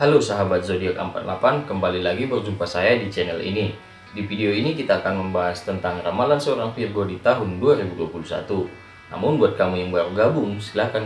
Halo sahabat zodiak 48, kembali lagi berjumpa saya di channel ini. Di video ini kita akan membahas tentang ramalan seorang Virgo di tahun 2021. Namun buat kamu yang baru gabung, silahkan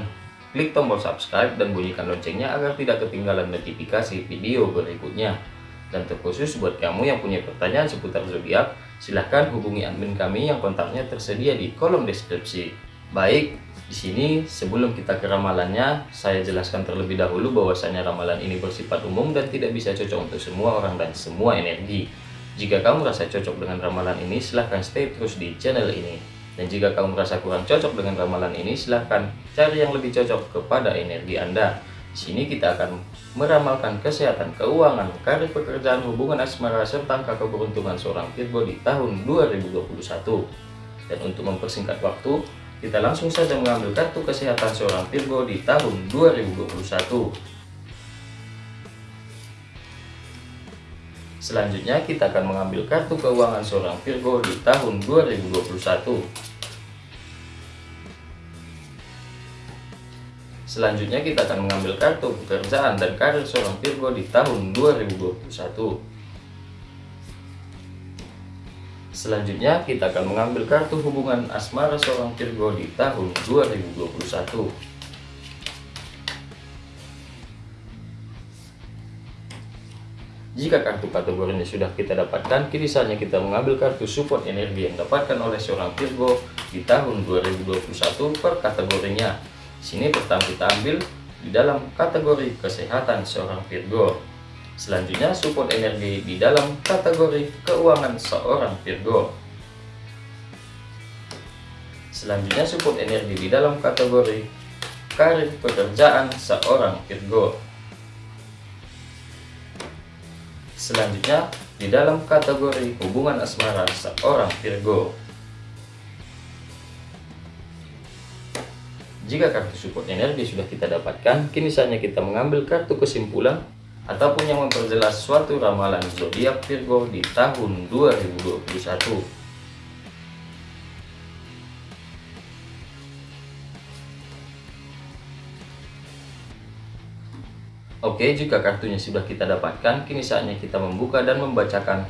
klik tombol subscribe dan bunyikan loncengnya agar tidak ketinggalan notifikasi video berikutnya. Dan terkhusus buat kamu yang punya pertanyaan seputar zodiak, silahkan hubungi admin kami yang kontaknya tersedia di kolom deskripsi. Baik, di sini sebelum kita ke ramalannya, saya jelaskan terlebih dahulu bahwasanya ramalan ini bersifat umum dan tidak bisa cocok untuk semua orang dan semua energi. Jika kamu merasa cocok dengan ramalan ini, silahkan stay terus di channel ini. Dan jika kamu merasa kurang cocok dengan ramalan ini, silahkan cari yang lebih cocok kepada energi Anda. Di sini kita akan meramalkan kesehatan, keuangan, karir pekerjaan, hubungan asmara, serta angka keberuntungan seorang Virgo di tahun 2021. Dan untuk mempersingkat waktu, kita langsung saja mengambil kartu kesehatan seorang Virgo di tahun 2021. Selanjutnya kita akan mengambil kartu keuangan seorang Virgo di tahun 2021. Selanjutnya kita akan mengambil kartu pekerjaan dan karir seorang Virgo di tahun 2021. Selanjutnya kita akan mengambil kartu hubungan asmara seorang Virgo di tahun 2021. Jika kartu kategorinya sudah kita dapatkan, kini saatnya kita mengambil kartu support energi yang dapatkan oleh seorang Virgo di tahun 2021 per kategorinya. Sini pertama kita ambil di dalam kategori kesehatan seorang Virgo. Selanjutnya support energi di dalam kategori keuangan seorang Virgo. Selanjutnya support energi di dalam kategori karir pekerjaan seorang Virgo. Selanjutnya di dalam kategori hubungan asmara seorang Virgo. Jika kartu support energi sudah kita dapatkan, kini saatnya kita mengambil kartu kesimpulan ataupun yang memperjelas suatu ramalan zodiak Virgo di tahun 2021. Oke, jika kartunya sudah kita dapatkan, kini saatnya kita membuka dan membacakan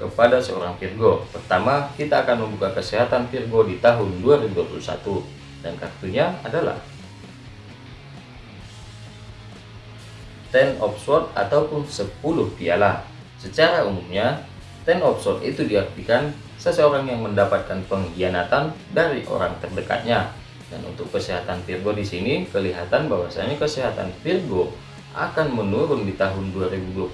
kepada seorang Virgo. Pertama, kita akan membuka kesehatan Virgo di tahun 2021. Dan kartunya adalah Ten of Swords ataupun 10 piala. Secara umumnya, Ten of Swords itu diartikan seseorang yang mendapatkan pengkhianatan dari orang terdekatnya. Dan untuk kesehatan Virgo di sini kelihatan bahwasanya kesehatan Virgo akan menurun di tahun 2021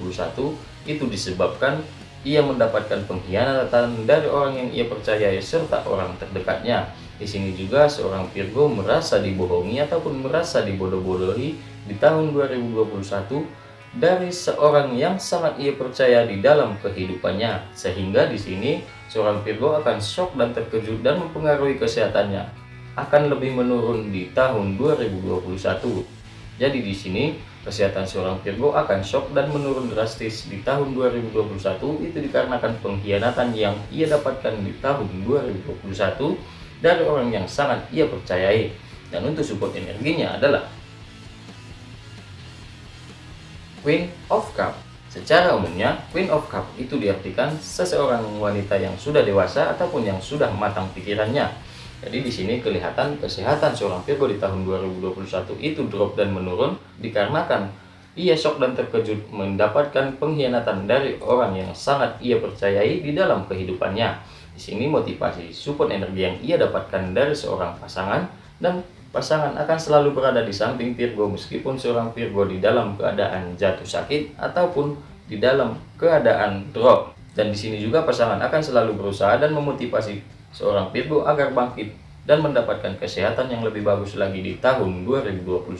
itu disebabkan ia mendapatkan pengkhianatan dari orang yang ia percayai serta orang terdekatnya. Di sini juga seorang Virgo merasa dibohongi ataupun merasa dibodoh-bodohi di tahun 2021 dari seorang yang sangat ia percaya di dalam kehidupannya. Sehingga di sini seorang Virgo akan shock dan terkejut dan mempengaruhi kesehatannya. Akan lebih menurun di tahun 2021 jadi di sini kesehatan seorang Virgo akan shock dan menurun drastis di tahun 2021 itu dikarenakan pengkhianatan yang ia dapatkan di tahun 2021 dari orang yang sangat ia percayai dan untuk support energinya adalah Queen of Cup. Secara umumnya, Queen of Cup itu diartikan seseorang wanita yang sudah dewasa ataupun yang sudah matang pikirannya. Jadi di sini kelihatan kesehatan seorang Virgo di tahun 2021 itu drop dan menurun dikarenakan ia shock dan terkejut mendapatkan pengkhianatan dari orang yang sangat ia percayai di dalam kehidupannya. Di sini motivasi support energi yang ia dapatkan dari seorang pasangan dan Pasangan akan selalu berada di samping Virgo meskipun seorang Virgo di dalam keadaan jatuh sakit ataupun di dalam keadaan drop. Dan di sini juga pasangan akan selalu berusaha dan memotivasi seorang Virgo agar bangkit dan mendapatkan kesehatan yang lebih bagus lagi di tahun 2021.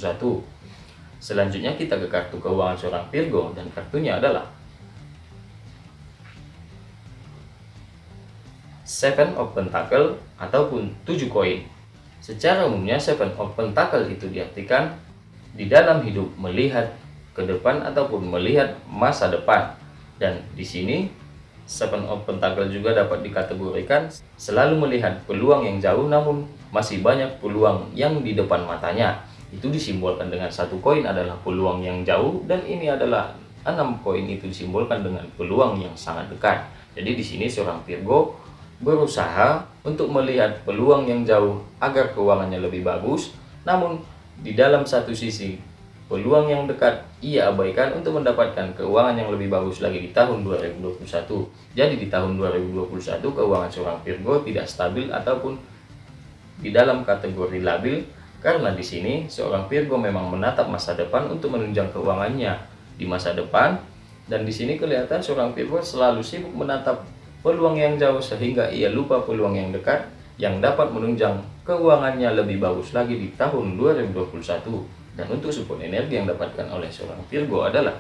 Selanjutnya kita ke kartu keuangan seorang Virgo dan kartunya adalah Seven of Pentacle ataupun 7 koin. Secara umumnya Seven of Pentacle itu diartikan di dalam hidup melihat ke depan ataupun melihat masa depan. Dan di sini Seven of Pentacle juga dapat dikategorikan selalu melihat peluang yang jauh namun masih banyak peluang yang di depan matanya. itu disimbolkan dengan satu koin adalah peluang yang jauh dan ini adalah enam koin itu disimbolkan dengan peluang yang sangat dekat. Jadi di sini seorang Virgo berusaha untuk melihat peluang yang jauh agar keuangannya lebih bagus, namun di dalam satu sisi peluang yang dekat ia abaikan untuk mendapatkan keuangan yang lebih bagus lagi di tahun 2021. Jadi di tahun 2021 keuangan seorang Virgo tidak stabil ataupun di dalam kategori labil. Karena di sini seorang Virgo memang menatap masa depan untuk menunjang keuangannya di masa depan. Dan di sini kelihatan seorang Virgo selalu sibuk menatap peluang yang jauh sehingga ia lupa peluang yang dekat yang dapat menunjang keuangannya lebih bagus lagi di tahun 2021. Dan untuk support energi yang dapatkan oleh seorang Virgo adalah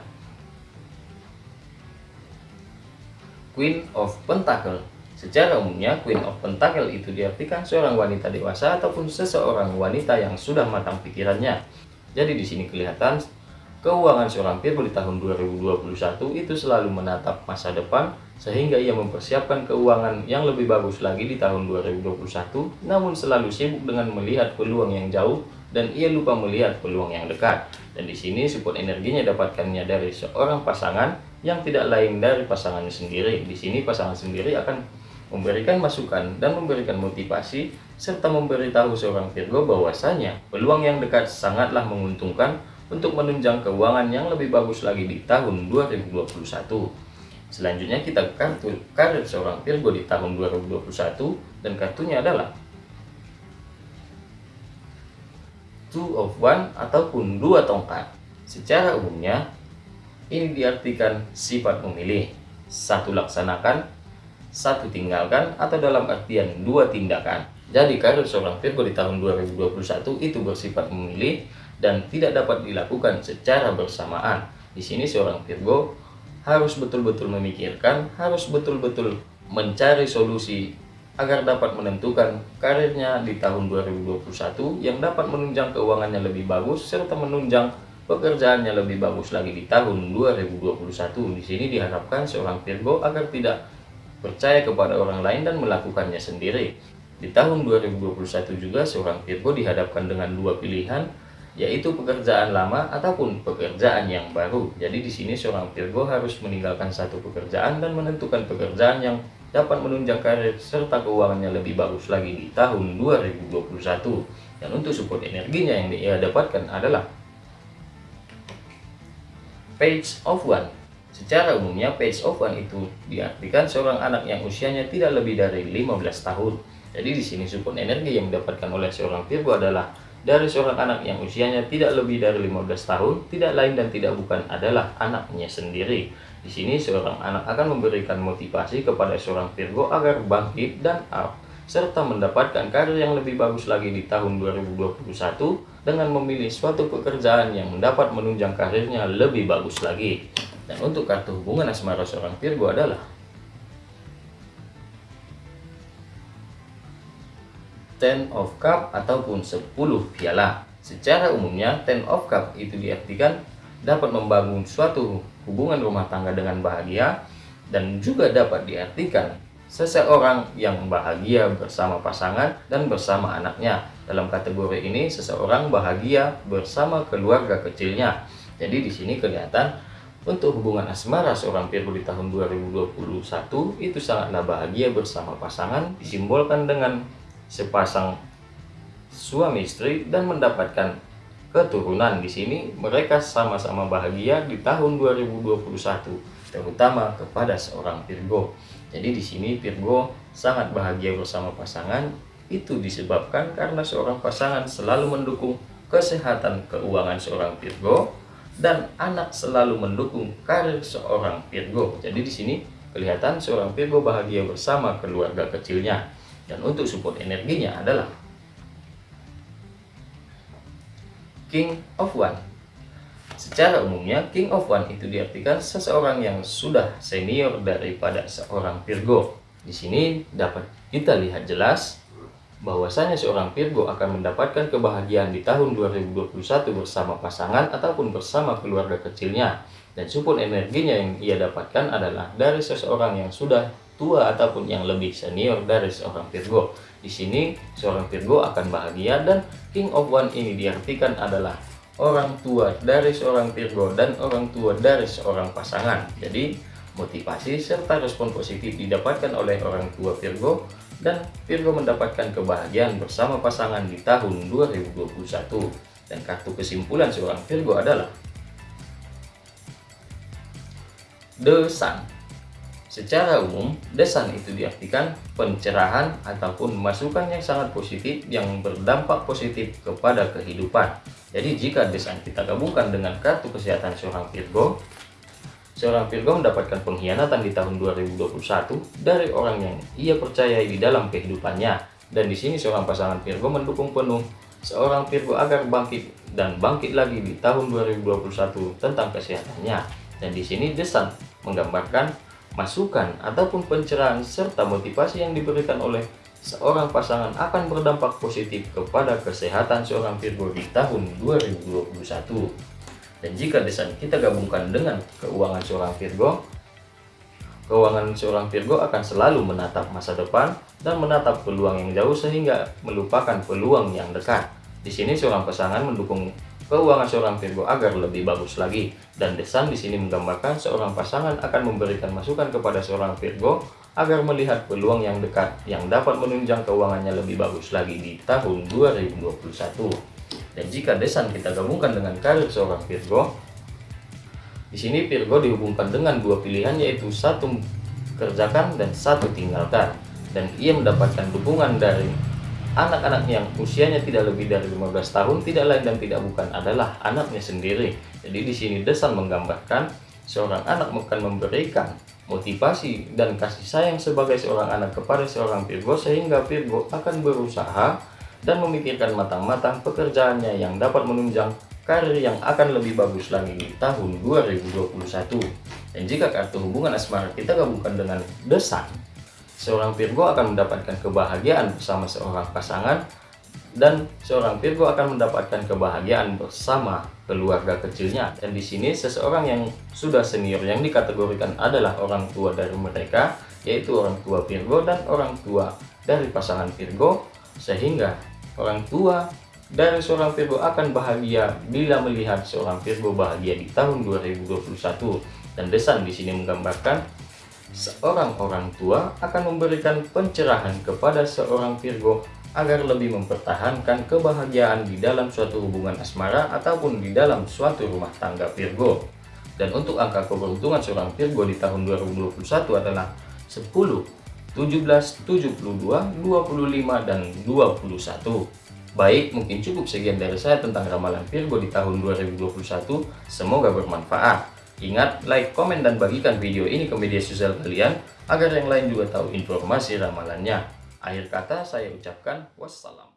Queen of Pentacle. Secara umumnya, Queen of Pentacle itu diartikan seorang wanita dewasa ataupun seseorang wanita yang sudah matang pikirannya. Jadi di sini kelihatan keuangan seorang Virgo di tahun 2021 itu selalu menatap masa depan sehingga ia mempersiapkan keuangan yang lebih bagus lagi di tahun 2021 namun selalu sibuk dengan melihat peluang yang jauh dan ia lupa melihat peluang yang dekat. Dan di sini support energinya dapatkannya dari seorang pasangan yang tidak lain dari pasangannya sendiri. Di sini pasangan sendiri akan memberikan masukan dan memberikan motivasi serta memberitahu seorang Virgo bahwasanya peluang yang dekat sangatlah menguntungkan untuk menunjang keuangan yang lebih bagus lagi di tahun 2021. Selanjutnya kita kartu karir seorang Virgo di tahun 2021 dan kartunya adalah two of one ataupun dua tongkat. Secara umumnya, ini diartikan sifat memilih. Satu laksanakan, satu tinggalkan, atau dalam artian dua tindakan. Jadi karir seorang Virgo di tahun 2021 itu bersifat memilih dan tidak dapat dilakukan secara bersamaan. Di sini seorang Virgo harus betul-betul memikirkan, harus betul-betul mencari solusi agar dapat menentukan karirnya di tahun 2021 yang dapat menunjang keuangannya lebih bagus serta menunjang pekerjaannya lebih bagus lagi di tahun 2021. Di sini diharapkan seorang Virgo agar tidak percaya kepada orang lain dan melakukannya sendiri. Di tahun 2021 juga seorang Virgo dihadapkan dengan dua pilihan yaitu pekerjaan lama ataupun pekerjaan yang baru. Jadi di sini seorang Virgo harus meninggalkan satu pekerjaan dan menentukan pekerjaan yang dapat menunjang karir serta keuangannya lebih bagus lagi di tahun 2021. Dan untuk support energinya yang dia dapatkan adalah Page of One. Secara umumnya Page of One itu diartikan seorang anak yang usianya tidak lebih dari 15 tahun. Jadi di sini support energi yang didapatkan oleh seorang Virgo adalah dari seorang anak yang usianya tidak lebih dari 15 tahun, tidak lain dan tidak bukan adalah anaknya sendiri. Di sini seorang anak akan memberikan motivasi kepada seorang Virgo agar bangkit dan up, serta mendapatkan karir yang lebih bagus lagi di tahun 2021 dengan memilih suatu pekerjaan yang mendapat menunjang karirnya lebih bagus lagi. Dan untuk kartu hubungan asmara seorang Virgo adalah Ten of Cup ataupun 10 piala. Secara umumnya, Ten of Cup itu diartikan dapat membangun suatu hubungan rumah tangga dengan bahagia dan juga dapat diartikan seseorang yang bahagia bersama pasangan dan bersama anaknya. Dalam kategori ini, seseorang bahagia bersama keluarga kecilnya. Jadi di sini kelihatan untuk hubungan asmara seorang Virgo di tahun 2021 itu sangatlah bahagia bersama pasangan disimbolkan dengan sepasang suami istri dan mendapatkan keturunan di sini mereka sama-sama bahagia di tahun 2021 terutama kepada seorang Virgo. Jadi di sini Virgo sangat bahagia bersama pasangan itu disebabkan karena seorang pasangan selalu mendukung kesehatan keuangan seorang Virgo dan anak selalu mendukung karir seorang Virgo. Jadi di sini kelihatan seorang Virgo bahagia bersama keluarga kecilnya. Dan untuk support energinya adalah King of One. Secara umumnya, King of One itu diartikan seseorang yang sudah senior daripada seorang Virgo. Di sini dapat kita lihat jelas bahwasanya seorang Virgo akan mendapatkan kebahagiaan di tahun 2021 bersama pasangan ataupun bersama keluarga kecilnya. Dan support energinya yang ia dapatkan adalah dari seseorang yang sudah tua ataupun yang lebih senior dari seorang Virgo. Di sini seorang Virgo akan bahagia dan King of One ini diartikan adalah orang tua dari seorang Virgo dan orang tua dari seorang pasangan. Jadi motivasi serta respon positif didapatkan oleh orang tua Virgo dan Virgo mendapatkan kebahagiaan bersama pasangan di tahun 2021. Dan kartu kesimpulan seorang Virgo adalah The Sun. Secara umum, desan itu diartikan pencerahan ataupun masukan yang sangat positif yang berdampak positif kepada kehidupan. Jadi jika desan kita gabungkan dengan kartu kesehatan seorang Virgo, seorang Virgo mendapatkan pengkhianatan di tahun 2021 dari orang yang ia percayai di dalam kehidupannya. Dan di sini seorang pasangan Virgo mendukung penuh seorang Virgo agar bangkit dan bangkit lagi di tahun 2021 tentang kesehatannya. Dan di sini desan menggambarkan masukan ataupun pencerahan serta motivasi yang diberikan oleh seorang pasangan akan berdampak positif kepada kesehatan seorang Virgo di tahun 2021. Dan jika desain kita gabungkan dengan keuangan seorang Virgo, keuangan seorang Virgo akan selalu menatap masa depan dan menatap peluang yang jauh sehingga melupakan peluang yang dekat. Di sini seorang pasangan mendukung keuangan seorang Virgo agar lebih bagus lagi. Dan desan di sini menggambarkan seorang pasangan akan memberikan masukan kepada seorang Virgo agar melihat peluang yang dekat yang dapat menunjang keuangannya lebih bagus lagi di tahun 2021. Dan jika desan kita gabungkan dengan karir seorang Virgo, di sini Virgo dihubungkan dengan dua pilihan yaitu satu kerjakan dan satu tinggalkan. Dan ia mendapatkan dukungan dari anak-anak yang usianya tidak lebih dari 15 tahun tidak lain dan tidak bukan adalah anaknya sendiri. Jadi di sini Desan menggambarkan seorang anak akan memberikan motivasi dan kasih sayang sebagai seorang anak kepada seorang Virgo sehingga Virgo akan berusaha dan memikirkan matang-matang pekerjaannya yang dapat menunjang karir yang akan lebih bagus lagi di tahun 2021. Dan jika kartu hubungan asmara kita gabungkan dengan Desan, seorang Virgo akan mendapatkan kebahagiaan bersama seorang pasangan dan seorang Virgo akan mendapatkan kebahagiaan bersama keluarga kecilnya. Dan di sini seseorang yang sudah senior yang dikategorikan adalah orang tua dari mereka yaitu orang tua Virgo dan orang tua dari pasangan Virgo sehingga orang tua dari seorang Virgo akan bahagia bila melihat seorang Virgo bahagia di tahun 2021 dan Desan di sini menggambarkan seorang orang tua akan memberikan pencerahan kepada seorang Virgo agar lebih mempertahankan kebahagiaan di dalam suatu hubungan asmara ataupun di dalam suatu rumah tangga Virgo. Dan untuk angka keberuntungan seorang Virgo di tahun 2021 adalah 10, 17, 72, 25, dan 21. Baik, mungkin cukup sekian dari saya tentang ramalan Virgo di tahun 2021. Semoga bermanfaat. Ingat, like, komen, dan bagikan video ini ke media sosial kalian agar yang lain juga tahu informasi ramalannya. Akhir kata saya ucapkan wassalam.